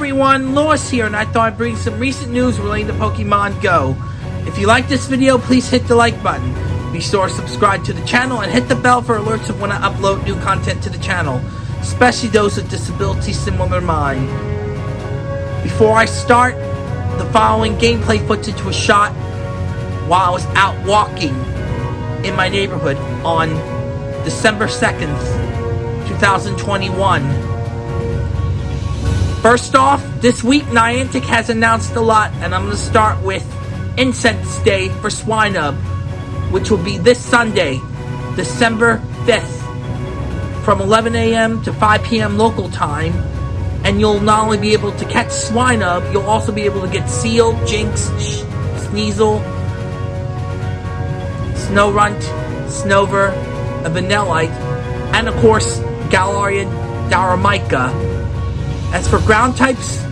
everyone, Lewis here, and I thought I'd bring some recent news relating to Pokemon Go. If you like this video, please hit the like button. Be sure to subscribe to the channel and hit the bell for alerts of when I upload new content to the channel, especially those with disabilities similar to mine. Before I start, the following gameplay footage was shot while I was out walking in my neighborhood on December 2nd, 2021. First off, this week Niantic has announced a lot, and I'm going to start with Incense Day for Swinub, which will be this Sunday, December 5th, from 11 a.m. to 5 p.m. local time. And you'll not only be able to catch Swinub, you'll also be able to get Seel, Jynx, Sneasel, Snorunt, Snover, a Vanillite, and of course, Galarian Darumaka as for ground types,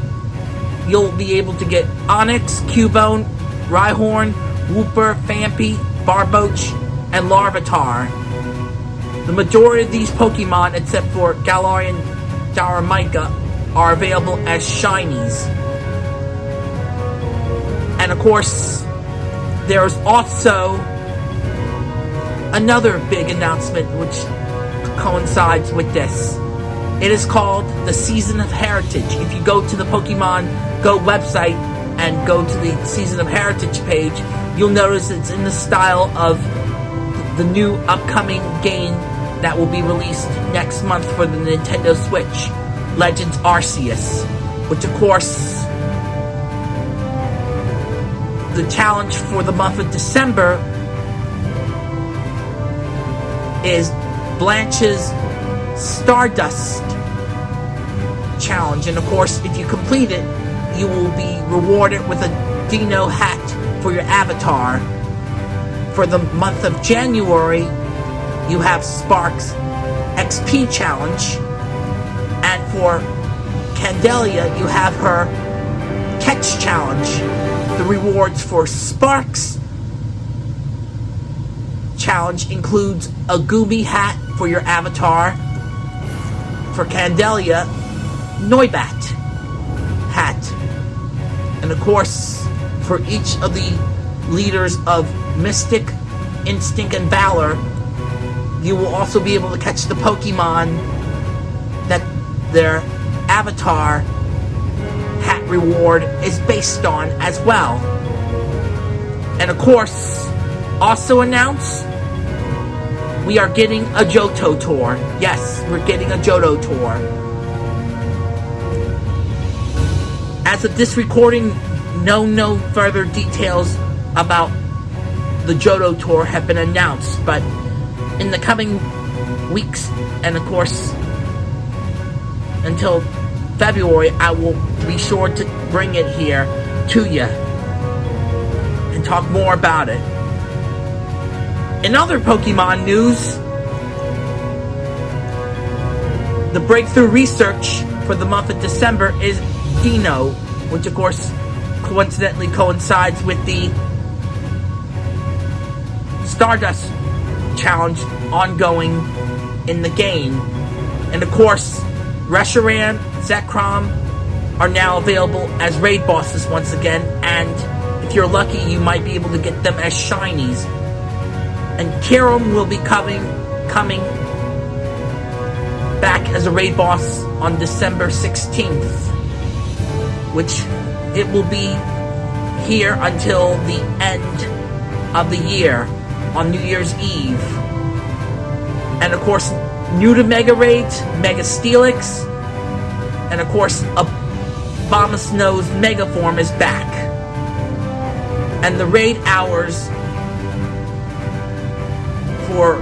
you'll be able to get Onix, Cubone, Rhyhorn, Wooper, Phanpy, Barboach, and Larvitar. The majority of these Pokemon, except for Galarian Darumaka, are available as shinies. And of course, there's also another big announcement which coincides with this. It is called the Season of Heritage. If you go to the Pokemon Go website and go to the Season of Heritage page, you'll notice it's in the style of the new upcoming game that will be released next month for the Nintendo Switch, Legends Arceus, which of course the challenge for the month of December is Blanche's Stardust challenge. And of course, if you complete it, you will be rewarded with a Dino hat for your avatar. For the month of January, you have Sparks XP challenge. And for Candela, you have her catch challenge. The rewards for Sparks challenge includes a Goomy hat for your avatar. For Candela, Noibat hat. And of course, for each of the leaders of Mystic, Instinct, and Valor, you will also be able to catch the Pokemon that their avatar hat reward is based on as well. And of course, also announced, we are getting a Johto tour. Yes, we're getting a Johto tour. As of this recording, no no further details about the Johto tour have been announced, but in the coming weeks and of course until February, I will be sure to bring it here to you and talk more about it. In other Pokemon news, the breakthrough research for the month of December is Dino, which of course coincidentally coincides with the Stardust challenge ongoing in the game. And of course, Reshiram, Zekrom are now available as raid bosses once again, and if you're lucky, you might be able to get them as shinies. And Kyurem will be coming coming back as a raid boss on December 16th which it will be here until the end of the year on New Year's Eve. And of course, new to Mega Raids, Mega Steelix, and of course, Abomasnow's Mega Form is back. And the raid hours for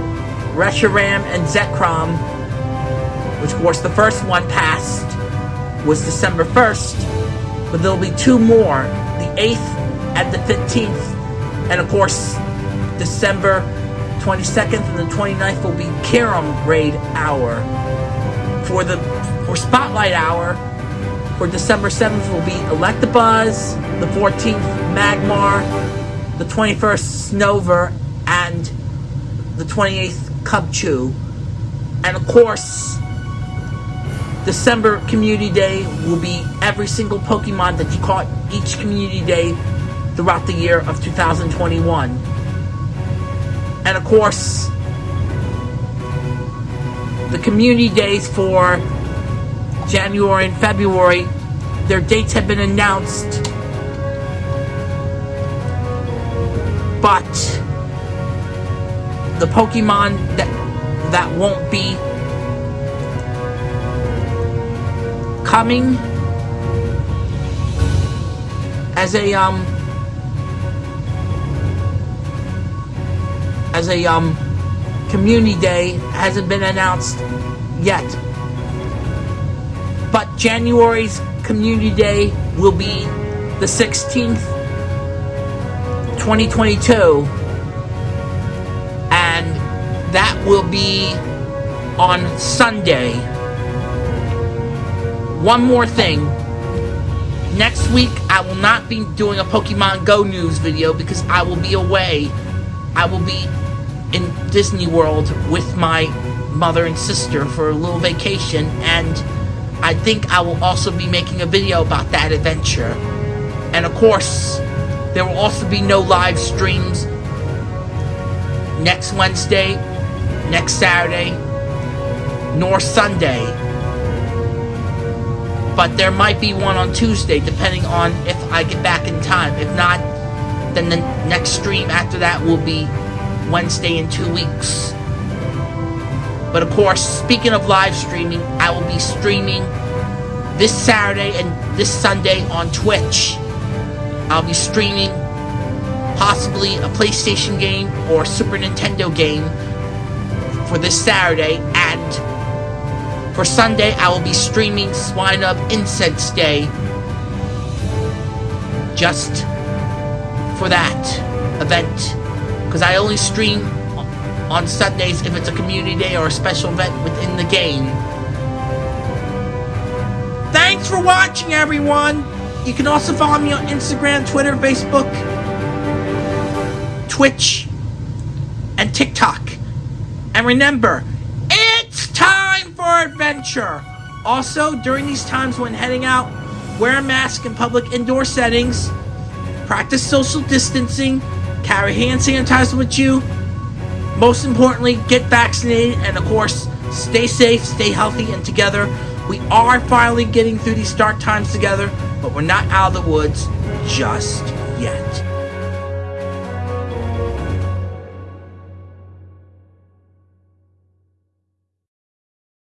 Reshiram and Zekrom, which of course the first one passed, was December 1st, but there'll be two more the 8th and the 15th. And of course, December 22nd and the 29th will be Kyurem Raid Hour. For the for Spotlight Hour, for December 7th will be Electabuzz, the 14th Magmar, the 21st Snover, the 28th Cubchoo. And of course, December Community Day will be every single Pokemon that you caught each Community Day throughout the year of 2021. And of course, the Community Days for January and February, their dates have been announced. But the Pokemon that that won't be coming as a um as a um community day hasn't been announced yet. But January's community day will be the 16th 2022 will be on Sunday. One more thing. Next week, I will not be doing a Pokemon Go news video because I will be away. I will be in Disney World with my mother and sister for a little vacation, and I think I will also be making a video about that adventure. And of course, there will also be no live streams next Wednesday, next Saturday, nor Sunday. But there might be one on Tuesday, depending on if I get back in time. If not, then the next stream after that will be Wednesday in two weeks. But of course, speaking of live streaming, I will be streaming this Saturday and this Sunday on Twitch. I'll be streaming possibly a PlayStation game or Super Nintendo game for this Saturday, and for Sunday I will be streaming Swinub Incense Day just for that event because I only stream on Sundays if it's a community day or a special event within the game. Thanks for watching, everyone! You can also follow me on Instagram, Twitter, Facebook, Twitch, and TikTok. And remember, it's time for adventure! Also, during these times when heading out, wear a mask in public indoor settings, practice social distancing, carry hand sanitizer with you, most importantly, get vaccinated, and of course, stay safe, stay healthy, and together. We are finally getting through these dark times together, but we're not out of the woods just yet.